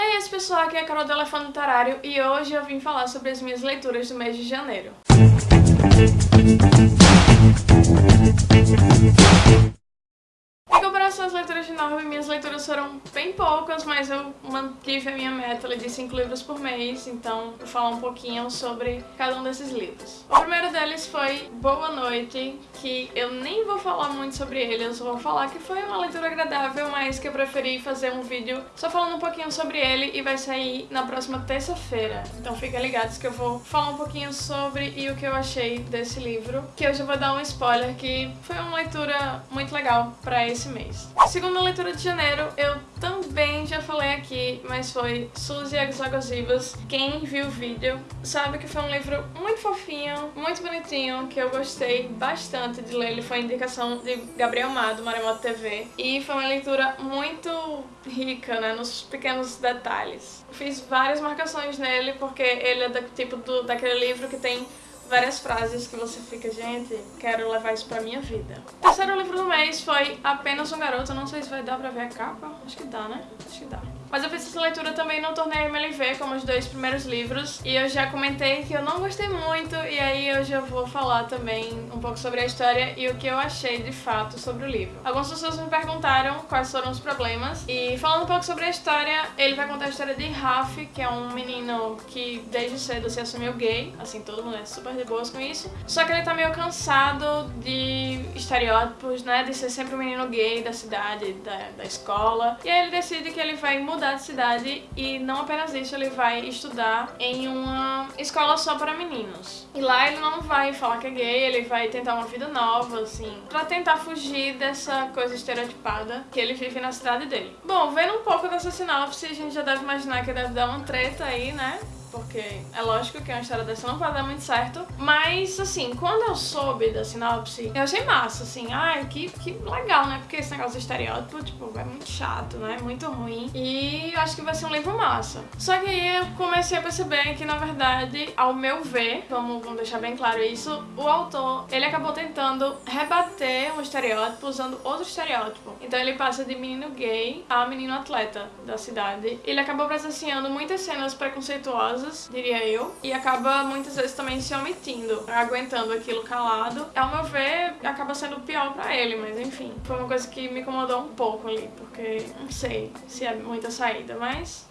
aí, esse pessoal, aqui é a Carol do Elefante Tarário e hoje eu vim falar sobre as minhas leituras do mês de janeiro. comparação às leituras de Norma, minhas leituras foram bem poucas, mas eu mantive a minha meta de 5 livros por mês, então vou falar um pouquinho sobre cada um desses livros. Primeiro deles foi Boa Noite, que eu nem vou falar muito sobre ele, eu só vou falar que foi uma leitura agradável, mas que eu preferi fazer um vídeo só falando um pouquinho sobre ele e vai sair na próxima terça-feira. Então fiquem ligados que eu vou falar um pouquinho sobre e o que eu achei desse livro, que eu já vou dar um spoiler que foi uma leitura muito legal pra esse mês. Segunda leitura de janeiro, eu também já falei aqui, mas foi Suzy e as Águas Vivas. Quem viu o vídeo sabe que foi um livro muito fofinho, muito bonitinho, que eu gostei bastante de ler. Ele foi indicação de Gabriel Mado, Maremoto TV. E foi uma leitura muito rica, né, nos pequenos detalhes. Fiz várias marcações nele, porque ele é do tipo do, daquele livro que tem várias frases que você fica, gente, quero levar isso pra minha vida. O terceiro livro do mês foi Apenas um Garoto, não sei se vai dar pra ver a capa, acho que dá, né? Acho que dá. Mas eu fiz essa leitura também no torneio MLV, como os dois primeiros livros, e eu já comentei que eu não gostei muito, e aí eu já vou falar também um pouco sobre a história e o que eu achei de fato sobre o livro. Algumas pessoas me perguntaram quais foram os problemas, e falando um pouco sobre a história, ele vai contar a história de Raf, que é um menino que desde cedo se assumiu gay, assim, todo mundo é super de boas com isso, só que ele tá meio cansado de estereótipos, né, de ser sempre um menino gay da cidade, da, da escola, e aí ele decide que ele vai mudar mudar de cidade e não apenas isso, ele vai estudar em uma escola só para meninos. E lá ele não vai falar que é gay, ele vai tentar uma vida nova, assim, pra tentar fugir dessa coisa estereotipada que ele vive na cidade dele. Bom, vendo um pouco dessa sinopse, a gente já deve imaginar que deve dar uma treta aí, né? É lógico que uma história dessa não vai dar muito certo. Mas, assim, quando eu soube da sinopse, eu achei massa, assim, ai, que, que legal, né? Porque esse negócio de estereótipo, tipo, é muito chato, né? Muito ruim. E eu acho que vai ser um livro massa. Só que aí eu comecei a perceber que, na verdade, ao meu ver, vamos, vamos deixar bem claro isso, o autor, ele acabou tentando rebater um estereótipo usando outro estereótipo. Então ele passa de menino gay a menino atleta da cidade. Ele acabou presenciando muitas cenas preconceituosas diria eu, e acaba muitas vezes também se omitindo, aguentando aquilo calado. Ao meu ver, acaba sendo pior pra ele, mas enfim. Foi uma coisa que me incomodou um pouco ali, porque não sei se é muita saída, mas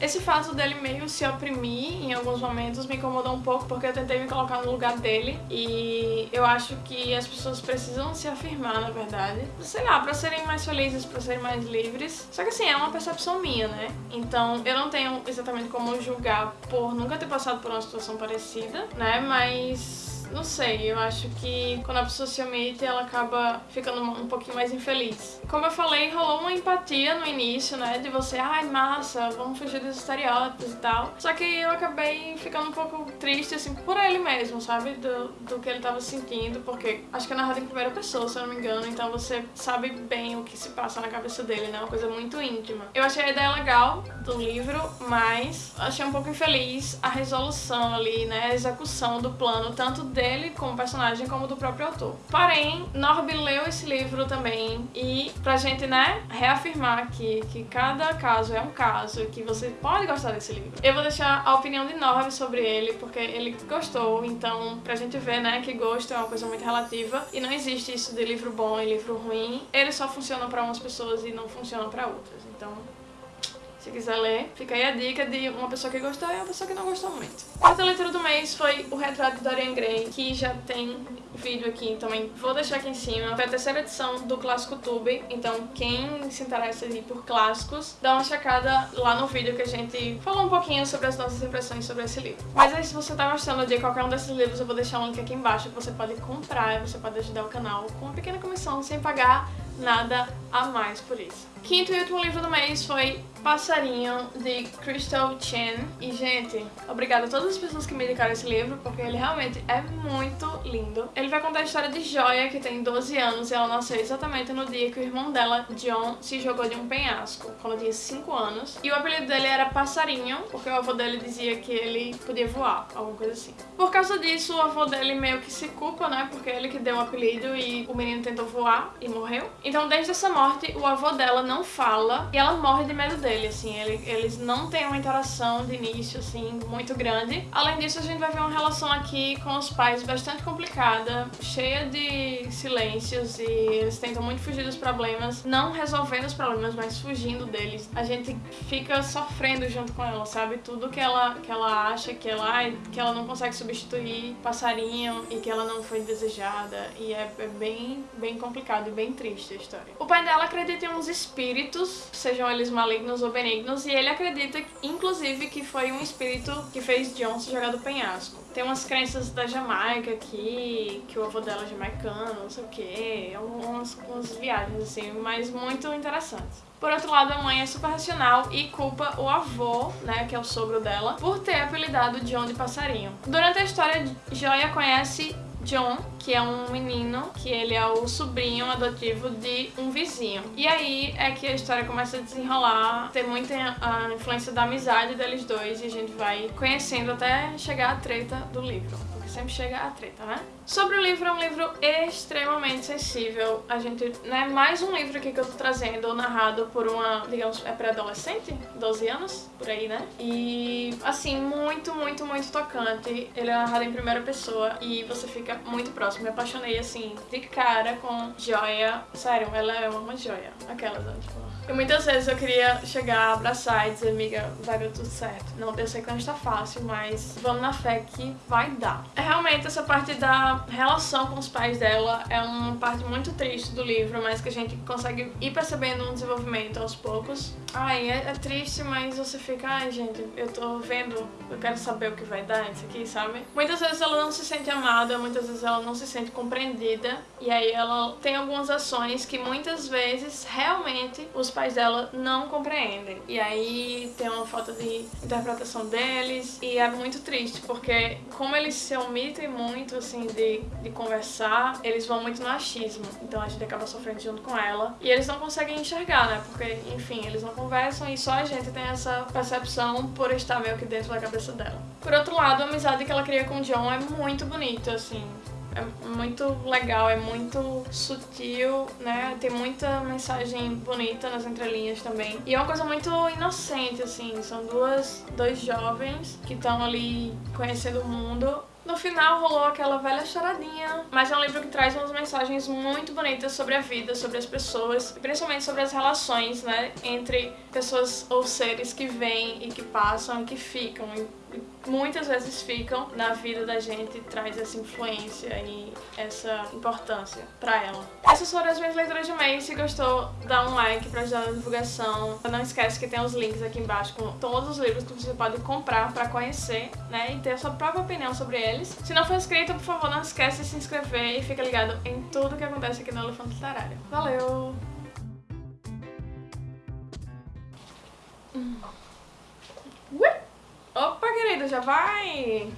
esse fato dele meio se oprimir em alguns momentos me incomodou um pouco porque eu tentei me colocar no lugar dele e eu acho que as pessoas precisam se afirmar, na verdade. Sei lá, pra serem mais felizes, pra serem mais livres. Só que assim, é uma percepção minha, né? Então eu não tenho exatamente como julgar por nunca ter passado por uma situação parecida, né? Mas não sei, eu acho que quando a pessoa se omite, ela acaba ficando um pouquinho mais infeliz. Como eu falei, rolou uma empatia no início, né? De você, ai, massa, vamos fugir dos estereótipos e tal. Só que eu acabei ficando um pouco triste, assim, por ele mesmo, sabe? Do, do que ele tava sentindo, porque acho que é narrado em primeira pessoa, se eu não me engano, então você sabe bem o que se passa na cabeça dele, né? Uma coisa muito íntima. Eu achei a ideia legal do livro, mas achei um pouco infeliz a resolução ali, né? A execução do plano, tanto dele como personagem, como do próprio autor. Porém, Norby leu esse livro também e pra gente, né, reafirmar que, que cada caso é um caso que você pode gostar desse livro. Eu vou deixar a opinião de Norby sobre ele, porque ele gostou, então pra gente ver, né, que gosto é uma coisa muito relativa e não existe isso de livro bom e livro ruim. Ele só funciona pra umas pessoas e não funciona pra outras, então se quiser ler, fica aí a dica de uma pessoa que gostou e uma pessoa que não gostou muito. Quarta leitura do mês foi O Retrato de Dorian Gray, que já tem vídeo aqui também. Vou deixar aqui em cima. Foi a terceira edição do Clássico Tube, então quem se interessa aí por clássicos, dá uma checada lá no vídeo que a gente falou um pouquinho sobre as nossas impressões sobre esse livro. Mas aí se você tá gostando de qualquer um desses livros, eu vou deixar um link aqui embaixo que você pode comprar e você pode ajudar o canal com uma pequena comissão sem pagar nada a mais por isso. Quinto e último livro do mês foi Passarinho, de Crystal Chen. E, gente, obrigada a todas as pessoas que me indicaram esse livro, porque ele realmente é muito lindo. Ele vai contar a história de Joia, que tem 12 anos, e ela nasceu exatamente no dia que o irmão dela, John, se jogou de um penhasco, quando tinha 5 anos. E o apelido dele era Passarinho, porque o avô dele dizia que ele podia voar, alguma coisa assim. Por causa disso, o avô dele meio que se culpa, né, porque ele que deu o apelido e o menino tentou voar e morreu. Então, desde essa morte, o avô dela não fala e ela morre de medo dele, assim. Ele, eles não têm uma interação de início, assim, muito grande. Além disso, a gente vai ver uma relação aqui com os pais bastante complicada, cheia de silêncios e eles tentam muito fugir dos problemas, não resolvendo os problemas, mas fugindo deles. A gente fica sofrendo junto com ela, sabe? Tudo que ela, que ela acha que ela, que ela não consegue substituir passarinho e que ela não foi desejada. E é, é bem, bem complicado e bem triste a história. O pai dela acredita em uns espíritos, sejam eles malignos ou benignos, e ele acredita, inclusive, que foi um espírito que fez John se jogar do penhasco. Tem umas crenças da Jamaica aqui, que o avô dela é jamaicano, não sei o quê, umas, umas viagens assim, mas muito interessantes. Por outro lado, a mãe é super racional e culpa o avô, né, que é o sogro dela, por ter apelidado John de passarinho. Durante a história, Joia conhece John, que é um menino, que ele é o sobrinho adotivo de um vizinho. E aí é que a história começa a desenrolar, ter muita a influência da amizade deles dois e a gente vai conhecendo até chegar à treta do livro sempre chega a treta, né? Sobre o livro, é um livro extremamente sensível. A gente, né, mais um livro aqui que eu tô trazendo, narrado por uma, digamos, é pré-adolescente, 12 anos, por aí, né? E, assim, muito, muito, muito tocante. Ele é narrado em primeira pessoa e você fica muito próximo. Me apaixonei, assim, de cara com Joia. Sério, ela é uma joia. Aquelas, tipo... E muitas vezes eu queria chegar, abraçar e dizer, amiga, vai dar tudo certo. Não, eu sei que não está fácil, mas vamos na fé que vai dar. É realmente essa parte da relação com os pais dela é uma parte muito triste do livro, mas que a gente consegue ir percebendo um desenvolvimento aos poucos. Ai, é, é triste, mas você fica, ai gente, eu tô vendo, eu quero saber o que vai dar isso aqui, sabe? Muitas vezes ela não se sente amada, muitas vezes ela não se sente compreendida, e aí ela tem algumas ações que muitas vezes realmente os pais dela não compreendem. E aí tem uma falta de interpretação deles, e é muito triste, porque como eles se omitem muito, assim, de, de conversar, eles vão muito no achismo. Então a gente acaba sofrendo junto com ela. E eles não conseguem enxergar, né? Porque, enfim, eles não conversam e só a gente tem essa percepção por estar meio que dentro da cabeça dela. Por outro lado, a amizade que ela cria com o John é muito bonita, assim é muito legal, é muito sutil, né? Tem muita mensagem bonita nas entrelinhas também. E é uma coisa muito inocente, assim. São duas, dois jovens que estão ali conhecendo o mundo no final rolou aquela velha choradinha, mas é um livro que traz umas mensagens muito bonitas sobre a vida, sobre as pessoas, e principalmente sobre as relações, né, entre pessoas ou seres que vêm e que passam e que ficam. Muitas vezes ficam na vida da gente traz essa influência e essa importância pra ela. Essas foram as minhas leituras de mês. Se gostou, dá um like pra ajudar na divulgação. Não esquece que tem os links aqui embaixo com todos os livros que você pode comprar pra conhecer, né? E ter a sua própria opinião sobre eles. Se não for inscrito, por favor, não esquece de se inscrever e fica ligado em tudo que acontece aqui no Elefante Literário. Valeu! Já vai?